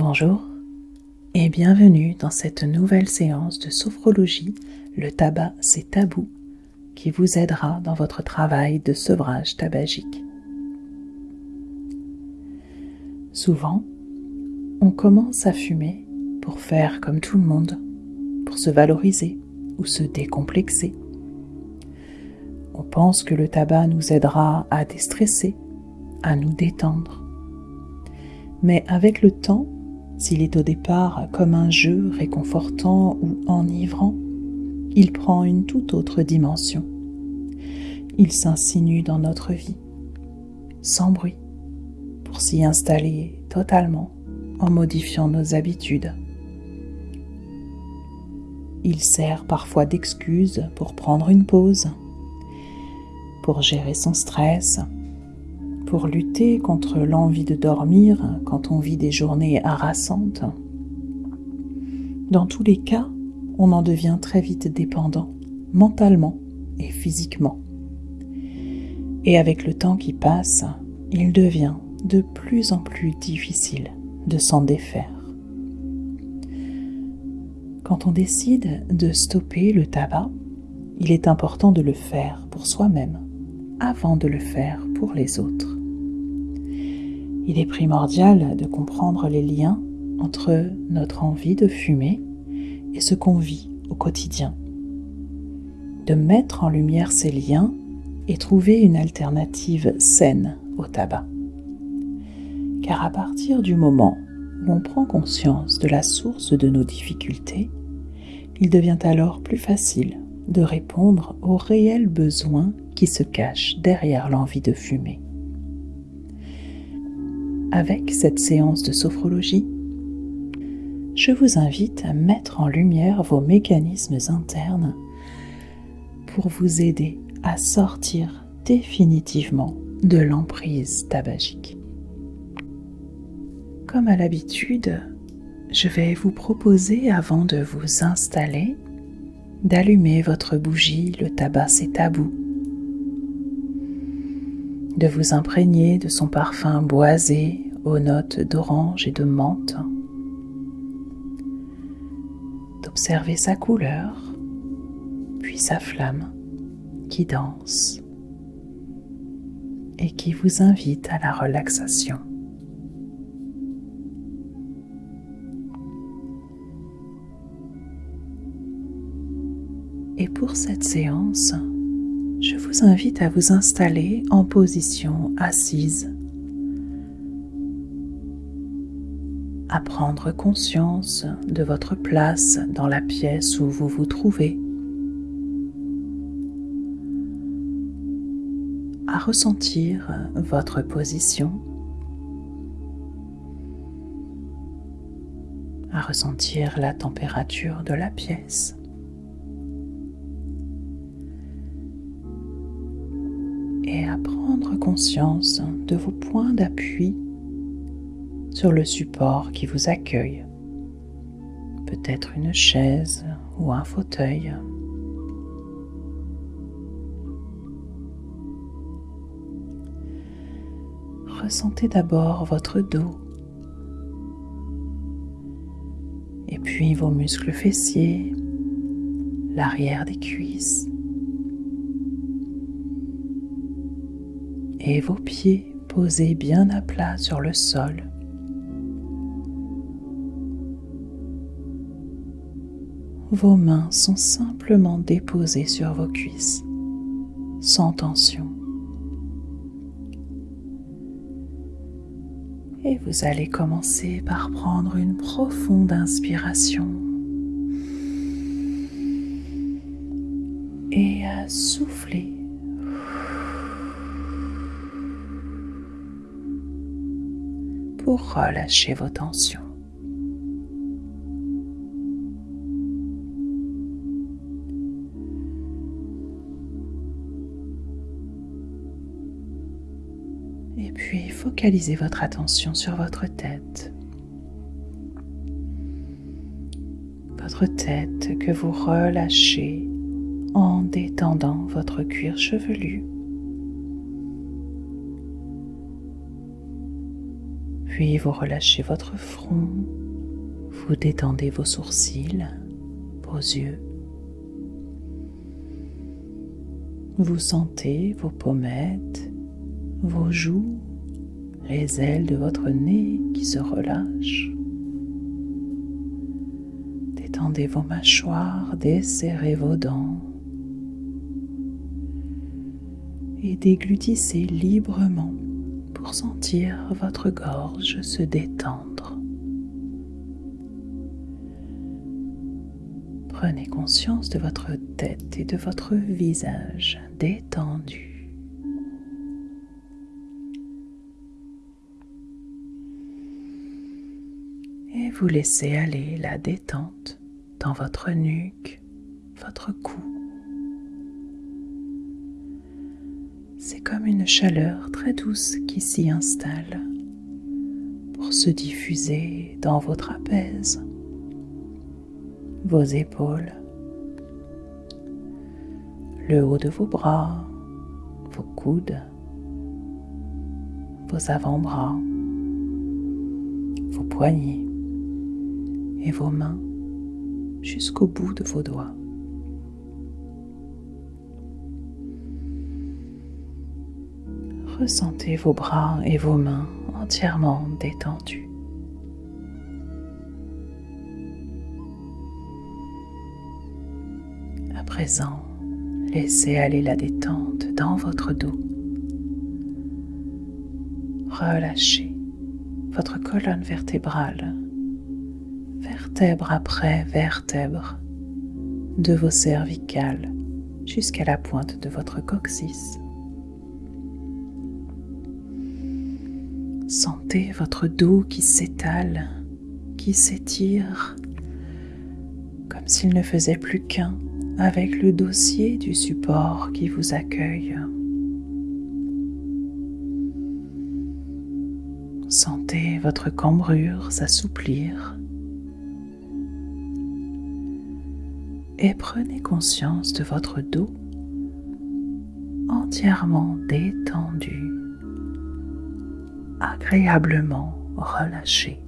Bonjour et bienvenue dans cette nouvelle séance de sophrologie Le tabac c'est tabou qui vous aidera dans votre travail de sevrage tabagique. Souvent, on commence à fumer pour faire comme tout le monde, pour se valoriser ou se décomplexer. On pense que le tabac nous aidera à déstresser, à nous détendre. Mais avec le temps, s'il est au départ comme un jeu réconfortant ou enivrant, il prend une toute autre dimension. Il s'insinue dans notre vie, sans bruit, pour s'y installer totalement en modifiant nos habitudes. Il sert parfois d'excuse pour prendre une pause, pour gérer son stress, pour lutter contre l'envie de dormir quand on vit des journées harassantes. Dans tous les cas, on en devient très vite dépendant, mentalement et physiquement. Et avec le temps qui passe, il devient de plus en plus difficile de s'en défaire. Quand on décide de stopper le tabac, il est important de le faire pour soi-même avant de le faire pour les autres. Il est primordial de comprendre les liens entre notre envie de fumer et ce qu'on vit au quotidien. De mettre en lumière ces liens et trouver une alternative saine au tabac. Car à partir du moment où on prend conscience de la source de nos difficultés, il devient alors plus facile de répondre aux réels besoins qui se cachent derrière l'envie de fumer. Avec cette séance de sophrologie, je vous invite à mettre en lumière vos mécanismes internes pour vous aider à sortir définitivement de l'emprise tabagique. Comme à l'habitude, je vais vous proposer avant de vous installer d'allumer votre bougie, le tabac c'est tabou, de vous imprégner de son parfum boisé aux notes d'orange et de menthe Observez sa couleur, puis sa flamme qui danse et qui vous invite à la relaxation. Et pour cette séance, vous invite à vous installer en position assise à prendre conscience de votre place dans la pièce où vous vous trouvez, à ressentir votre position, à ressentir la température de la pièce. Conscience de vos points d'appui sur le support qui vous accueille, peut-être une chaise ou un fauteuil. Ressentez d'abord votre dos. Et puis vos muscles fessiers, l'arrière des cuisses et vos pieds posés bien à plat sur le sol. vos mains sont simplement déposées sur vos cuisses, sans tension. Et vous allez commencer par prendre une profonde inspiration et à souffler. Pour vos tensions. puis focalisez votre attention sur votre tête. Votre tête que vous relâchez en détendant votre cuir chevelu. Puis vous relâchez votre front, vous détendez vos sourcils, vos yeux. Vous sentez vos pommettes, vos joues, les ailes de votre nez qui se relâchent. Détendez vos mâchoires, desserrez vos dents et déglutissez librement pour sentir votre gorge se détendre. Prenez conscience de votre tête et de votre visage détendu. Et vous laissez aller la détente dans votre nuque, votre cou. C'est comme une chaleur très douce qui s'y installe pour se diffuser dans vos trapèzes, vos épaules, le haut de vos bras, vos coudes, vos avant-bras, vos poignets et vos mains jusqu'au bout de vos doigts. Ressentez vos bras et vos mains entièrement détendus. À présent, laissez aller la détente dans votre dos. Relâchez votre colonne vertébrale, vertèbre après vertèbre, de vos cervicales jusqu'à la pointe de votre coccyx. Sentez votre dos qui s'étale, qui s'étire, comme s'il ne faisait plus qu'un avec le dossier du support qui vous accueille. Sentez votre cambrure s'assouplir et prenez conscience de votre dos entièrement détendu agréablement relâché.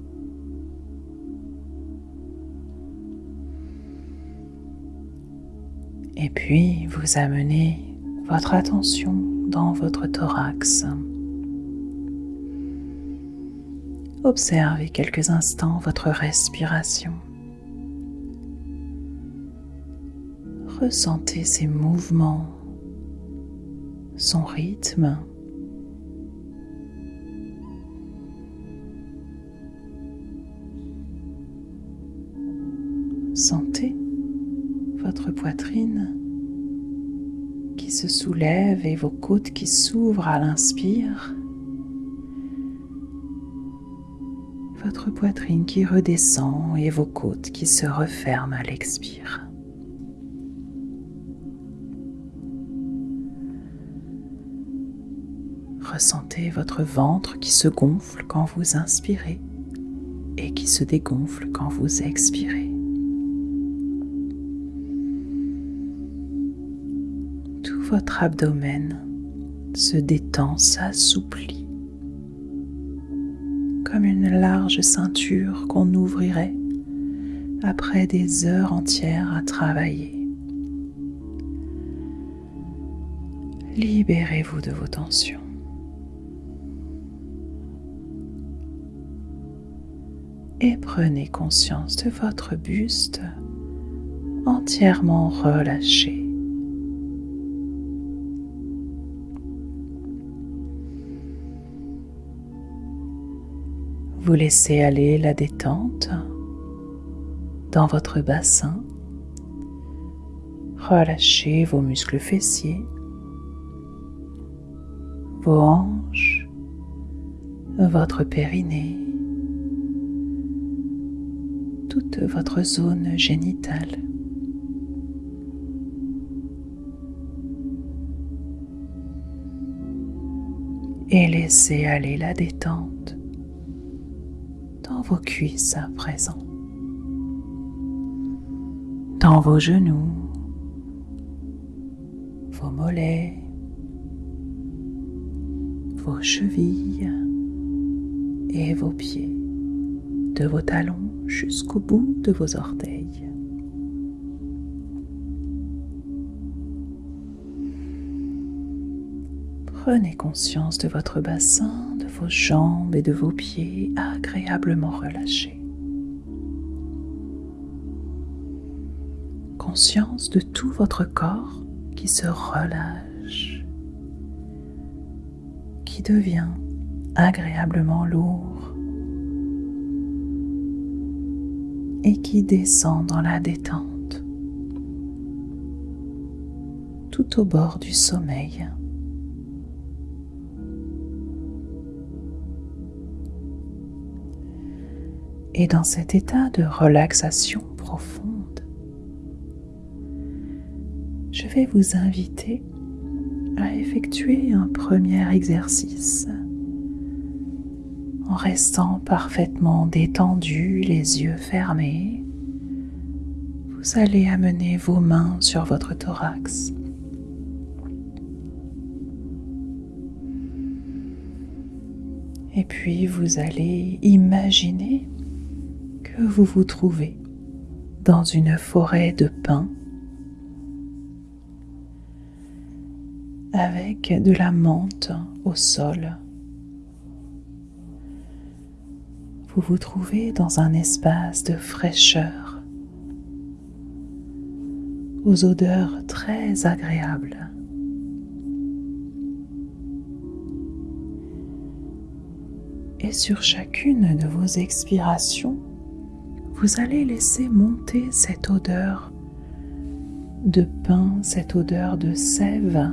Et puis vous amenez votre attention dans votre thorax. Observez quelques instants votre respiration. Ressentez ses mouvements, son rythme. Sentez votre poitrine qui se soulève et vos côtes qui s'ouvrent à l'inspire. Votre poitrine qui redescend et vos côtes qui se referment à l'expire. Ressentez votre ventre qui se gonfle quand vous inspirez et qui se dégonfle quand vous expirez. Votre abdomen se détend, s'assouplit, comme une large ceinture qu'on ouvrirait après des heures entières à travailler. Libérez-vous de vos tensions. Et prenez conscience de votre buste entièrement relâché. Vous laissez aller la détente dans votre bassin. Relâchez vos muscles fessiers, vos hanches, votre périnée, toute votre zone génitale. Et laissez aller la détente vos cuisses à présent, dans vos genoux, vos mollets, vos chevilles, et vos pieds, de vos talons jusqu'au bout de vos orteils. Prenez conscience de votre bassin, jambes et de vos pieds agréablement relâchés. Conscience de tout votre corps qui se relâche, qui devient agréablement lourd et qui descend dans la détente tout au bord du sommeil. Et dans cet état de relaxation profonde, je vais vous inviter à effectuer un premier exercice en restant parfaitement détendu, les yeux fermés. Vous allez amener vos mains sur votre thorax. Et puis vous allez imaginer que vous vous trouvez dans une forêt de pins avec de la menthe au sol. Vous vous trouvez dans un espace de fraîcheur, aux odeurs très agréables. Et sur chacune de vos expirations, vous allez laisser monter cette odeur de pain, cette odeur de sève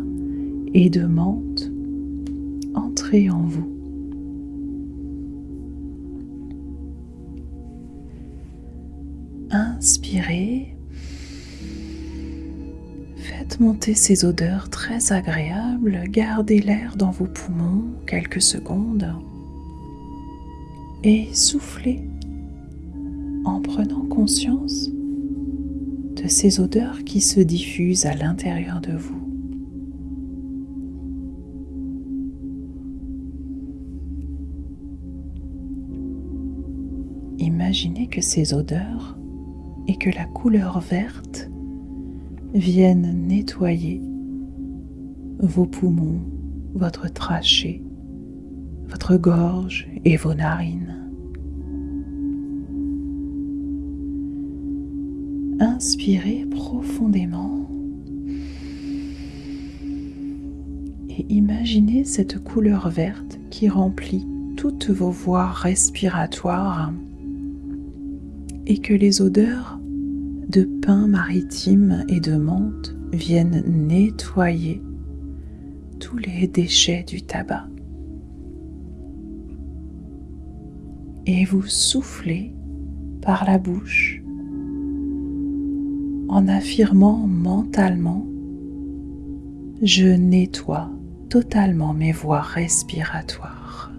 et de menthe entrer en vous. Inspirez. Faites monter ces odeurs très agréables. Gardez l'air dans vos poumons quelques secondes. Et soufflez en prenant conscience de ces odeurs qui se diffusent à l'intérieur de vous. Imaginez que ces odeurs et que la couleur verte viennent nettoyer vos poumons, votre trachée, votre gorge et vos narines. Inspirez profondément et imaginez cette couleur verte qui remplit toutes vos voies respiratoires et que les odeurs de pain maritime et de menthe viennent nettoyer tous les déchets du tabac. Et vous soufflez par la bouche en affirmant mentalement Je nettoie totalement mes voies respiratoires.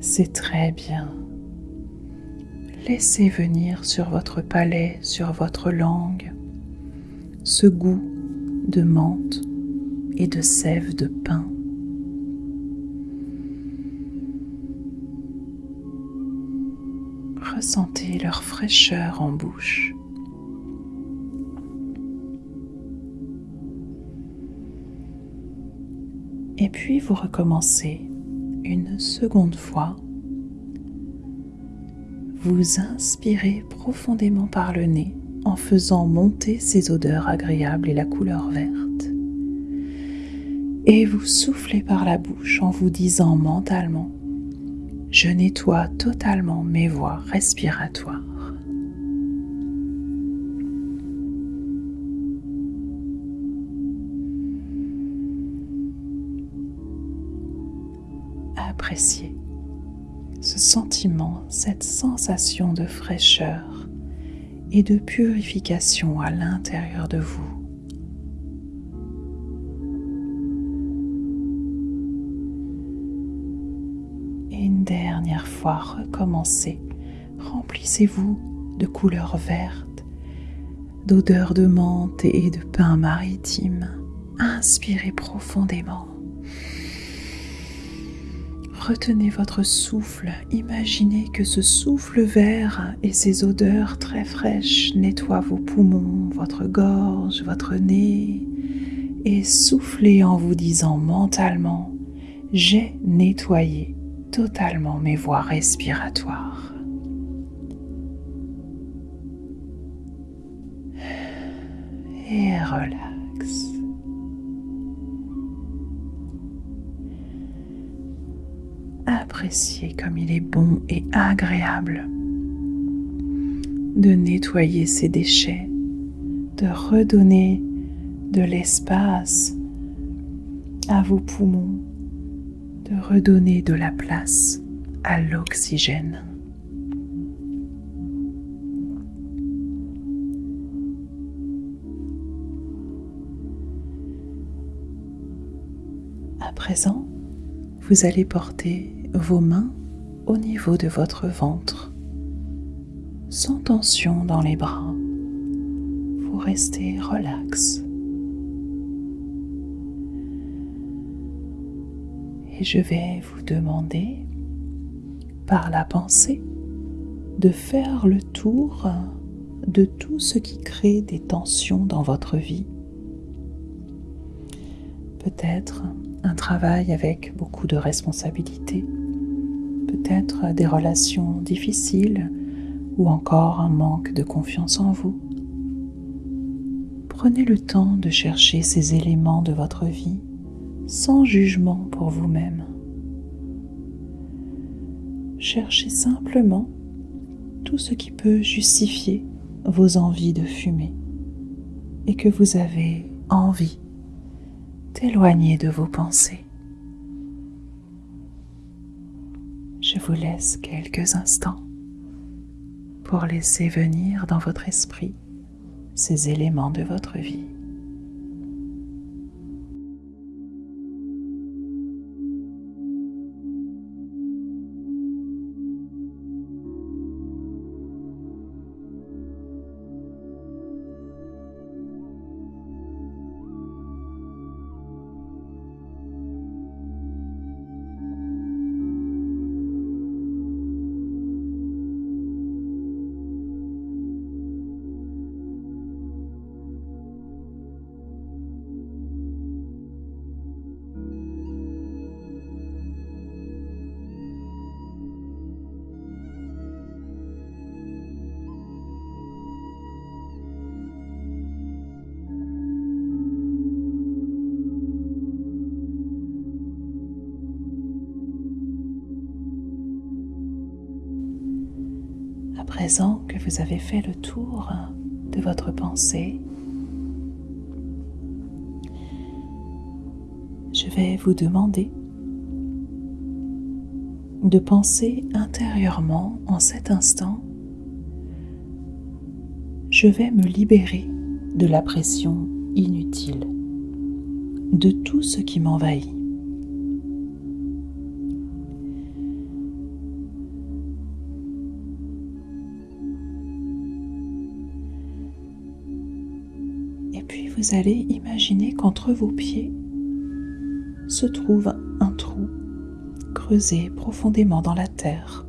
C'est très bien. Laissez venir sur votre palais, sur votre langue, ce goût de menthe et de sève de pain. Ressentez leur fraîcheur en bouche. Et puis vous recommencez une seconde fois. Vous inspirez profondément par le nez en faisant monter ces odeurs agréables et la couleur verte. Et vous soufflez par la bouche en vous disant mentalement je nettoie totalement mes voies respiratoires. Appréciez ce sentiment, cette sensation de fraîcheur et de purification à l'intérieur de vous. Dernière fois, recommencez. Remplissez-vous de couleurs vertes, d'odeurs de menthe et de pain maritime. Inspirez profondément. Retenez votre souffle. Imaginez que ce souffle vert et ces odeurs très fraîches nettoient vos poumons, votre gorge, votre nez. Et soufflez en vous disant mentalement, j'ai nettoyé totalement mes voies respiratoires. Et relax. Appréciez comme il est bon et agréable de nettoyer ces déchets, de redonner de l'espace à vos poumons, de redonner de la place à l'oxygène. À présent, vous allez porter vos mains au niveau de votre ventre, sans tension dans les bras. Vous restez relax. Je vais vous demander, par la pensée, de faire le tour de tout ce qui crée des tensions dans votre vie. Peut-être un travail avec beaucoup de responsabilités, peut-être des relations difficiles ou encore un manque de confiance en vous. Prenez le temps de chercher ces éléments de votre vie sans jugement pour vous-même. Cherchez simplement tout ce qui peut justifier vos envies de fumer et que vous avez envie d'éloigner de vos pensées. Je vous laisse quelques instants pour laisser venir dans votre esprit ces éléments de votre vie. Présent que vous avez fait le tour de votre pensée, je vais vous demander de penser intérieurement en cet instant, je vais me libérer de la pression inutile, de tout ce qui m'envahit. Vous allez imaginer qu'entre vos pieds se trouve un trou creusé profondément dans la terre.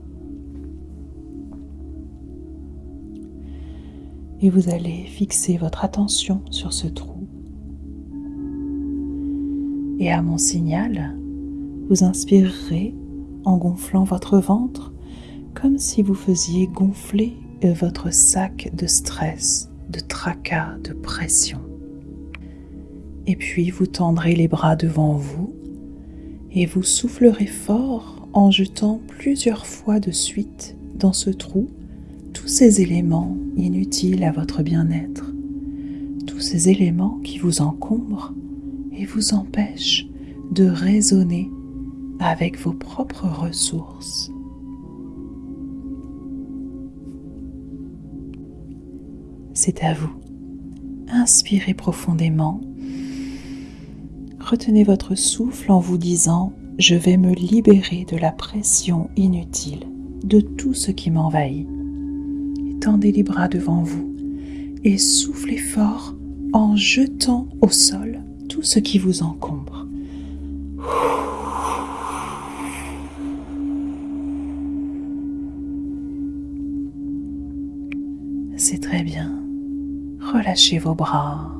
Et vous allez fixer votre attention sur ce trou. Et à mon signal, vous inspirerez en gonflant votre ventre comme si vous faisiez gonfler votre sac de stress, de tracas, de pression. Et puis vous tendrez les bras devant vous et vous soufflerez fort en jetant plusieurs fois de suite dans ce trou tous ces éléments inutiles à votre bien-être, tous ces éléments qui vous encombrent et vous empêchent de raisonner avec vos propres ressources. C'est à vous. Inspirez profondément retenez votre souffle en vous disant ⁇ Je vais me libérer de la pression inutile, de tout ce qui m'envahit. Tendez les bras devant vous et soufflez fort en jetant au sol tout ce qui vous encombre. C'est très bien. Relâchez vos bras.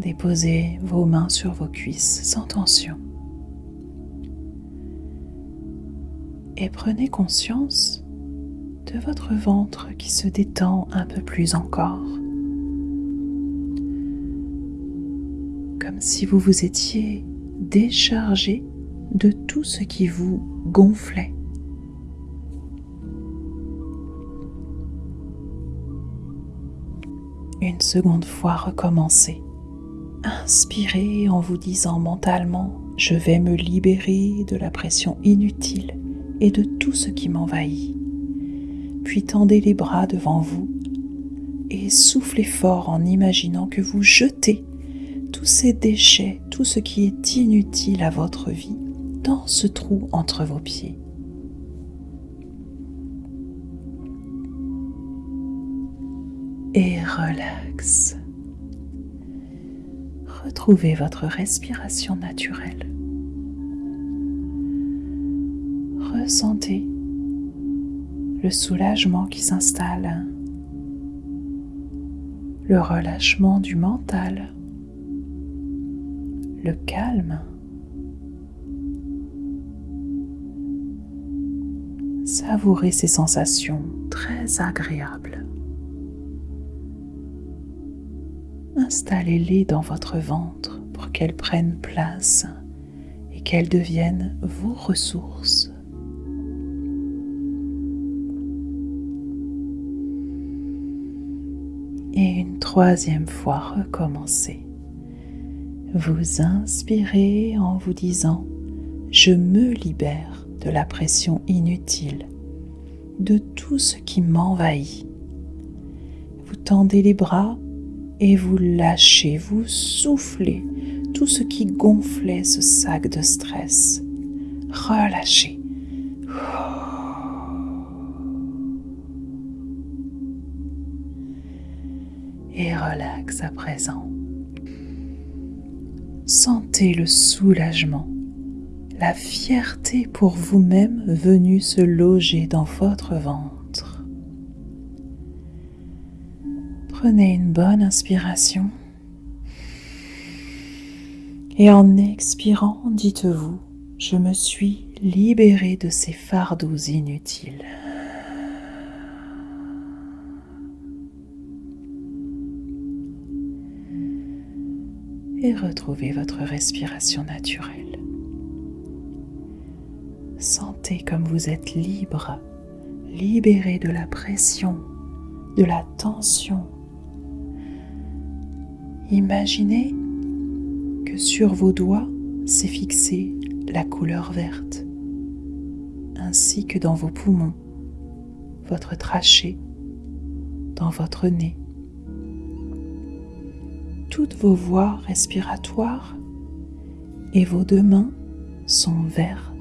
Déposez vos mains sur vos cuisses sans tension. Et prenez conscience de votre ventre qui se détend un peu plus encore. Comme si vous vous étiez déchargé de tout ce qui vous gonflait. Une seconde fois, recommencez. Inspirez en vous disant mentalement, je vais me libérer de la pression inutile et de tout ce qui m'envahit. Puis tendez les bras devant vous et soufflez fort en imaginant que vous jetez tous ces déchets, tout ce qui est inutile à votre vie dans ce trou entre vos pieds. Et relax. Retrouvez votre respiration naturelle. Ressentez le soulagement qui s'installe, le relâchement du mental, le calme. Savourez ces sensations très agréables. Installez-les dans votre ventre pour qu'elles prennent place et qu'elles deviennent vos ressources. Et une troisième fois, recommencez. Vous inspirez en vous disant ⁇ Je me libère de la pression inutile, de tout ce qui m'envahit. Vous tendez les bras et vous lâchez, vous soufflez tout ce qui gonflait ce sac de stress. Relâchez. Et relax à présent. Sentez le soulagement, la fierté pour vous-même venue se loger dans votre ventre. Prenez une bonne inspiration et en expirant, dites-vous, je me suis libéré de ces fardeaux inutiles. et retrouvez votre respiration naturelle. Sentez comme vous êtes libre, libéré de la pression, de la tension. Imaginez que sur vos doigts s'est fixée la couleur verte, ainsi que dans vos poumons, votre trachée, dans votre nez toutes vos voies respiratoires et vos deux mains sont vertes.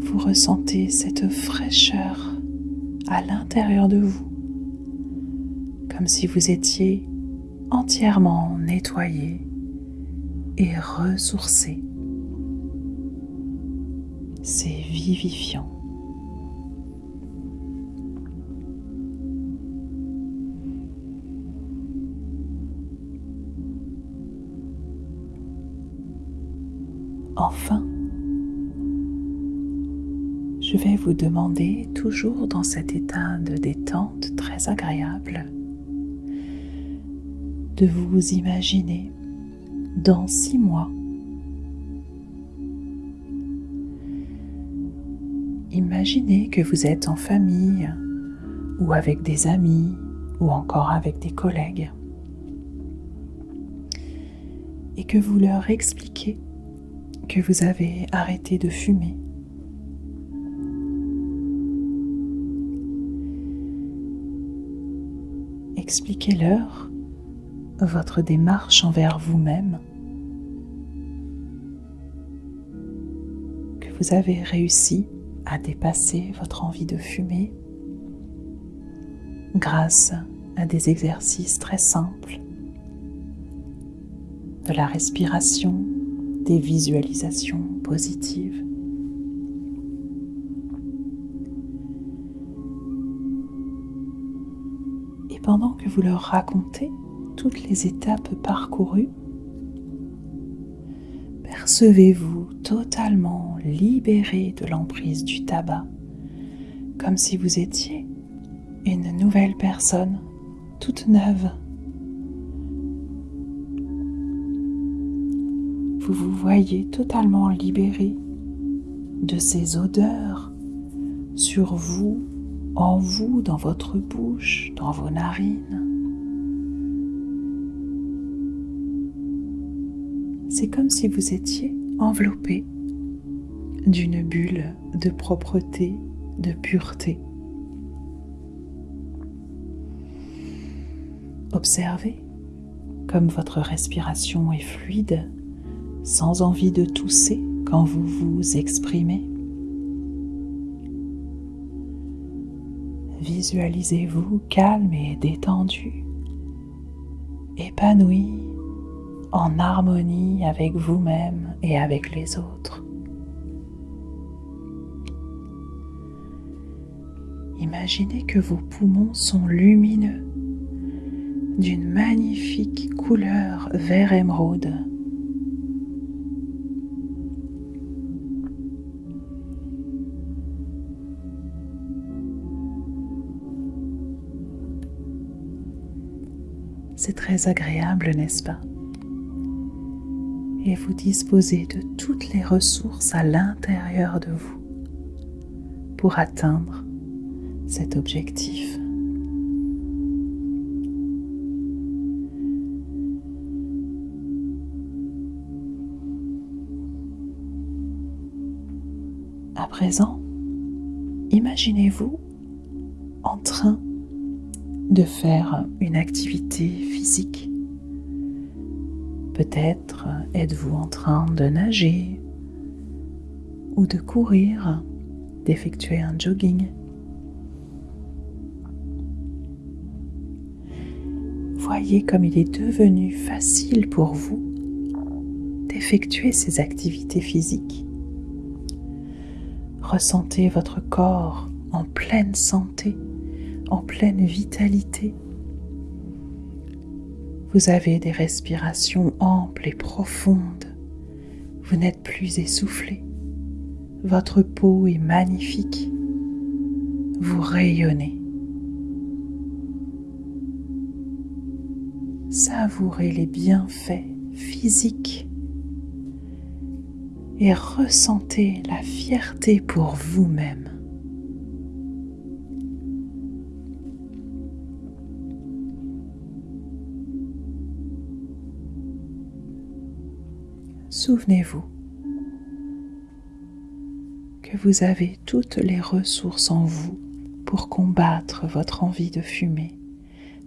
Vous ressentez cette fraîcheur à l'intérieur de vous, comme si vous étiez entièrement nettoyé et ressourcé. C'est vivifiant. Enfin, je vais vous demander, toujours dans cet état de détente très agréable, de vous imaginer dans six mois. Imaginez que vous êtes en famille ou avec des amis ou encore avec des collègues et que vous leur expliquez que vous avez arrêté de fumer. Expliquez-leur votre démarche envers vous-même, que vous avez réussi à dépasser votre envie de fumer grâce à des exercices très simples, de la respiration, des visualisations positives. Et pendant que vous leur racontez toutes les étapes parcourues, percevez-vous totalement libéré de l'emprise du tabac, comme si vous étiez une nouvelle personne, toute neuve. Vous vous voyez totalement libéré de ces odeurs sur vous, en vous, dans votre bouche, dans vos narines. C'est comme si vous étiez enveloppé d'une bulle de propreté, de pureté. Observez comme votre respiration est fluide, sans envie de tousser quand vous vous exprimez. Visualisez-vous calme et détendu, épanoui, en harmonie avec vous-même et avec les autres. Imaginez que vos poumons sont lumineux d'une magnifique couleur vert émeraude. C'est très agréable, n'est-ce pas? Et vous disposez de toutes les ressources à l'intérieur de vous pour atteindre cet objectif. À présent, imaginez-vous en train de faire une activité physique. Peut-être êtes-vous en train de nager ou de courir, d'effectuer un jogging. Voyez comme il est devenu facile pour vous d'effectuer ces activités physiques. Ressentez votre corps en pleine santé, en pleine vitalité. Vous avez des respirations amples et profondes. Vous n'êtes plus essoufflé. Votre peau est magnifique. Vous rayonnez. Savourez les bienfaits physiques et ressentez la fierté pour vous-même. Souvenez-vous que vous avez toutes les ressources en vous pour combattre votre envie de fumer,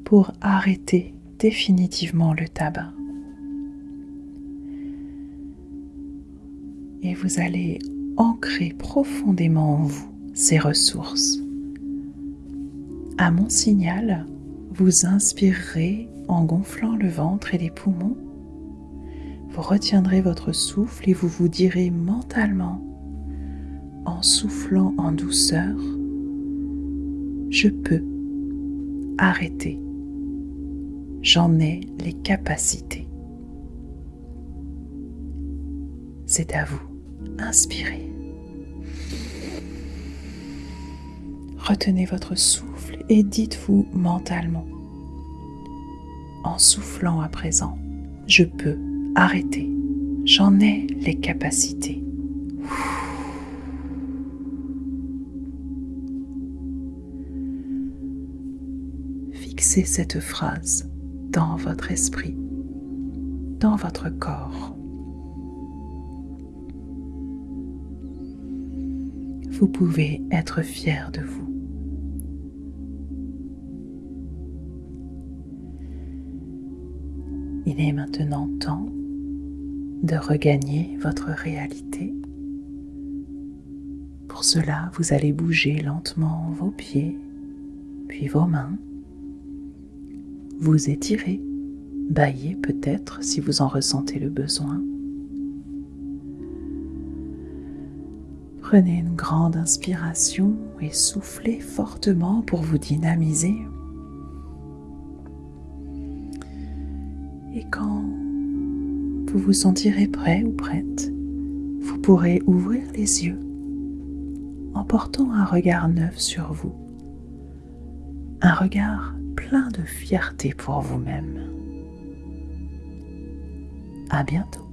pour arrêter définitivement le tabac. et vous allez ancrer profondément en vous ces ressources. À mon signal, vous inspirerez en gonflant le ventre et les poumons. Retiendrez votre souffle et vous vous direz mentalement, en soufflant en douceur, je peux arrêter. J'en ai les capacités. C'est à vous. Inspirez. Retenez votre souffle et dites-vous mentalement, en soufflant à présent, je peux arrêter, j'en ai les capacités. Fixez cette phrase dans votre esprit, dans votre corps. vous pouvez être fier de vous. Il est maintenant temps de regagner votre réalité. Pour cela, vous allez bouger lentement vos pieds, puis vos mains, vous étirer, bailler peut-être si vous en ressentez le besoin. Prenez une grande inspiration et soufflez fortement pour vous dynamiser. Et quand vous vous sentirez prêt ou prête, vous pourrez ouvrir les yeux en portant un regard neuf sur vous, un regard plein de fierté pour vous-même. À bientôt.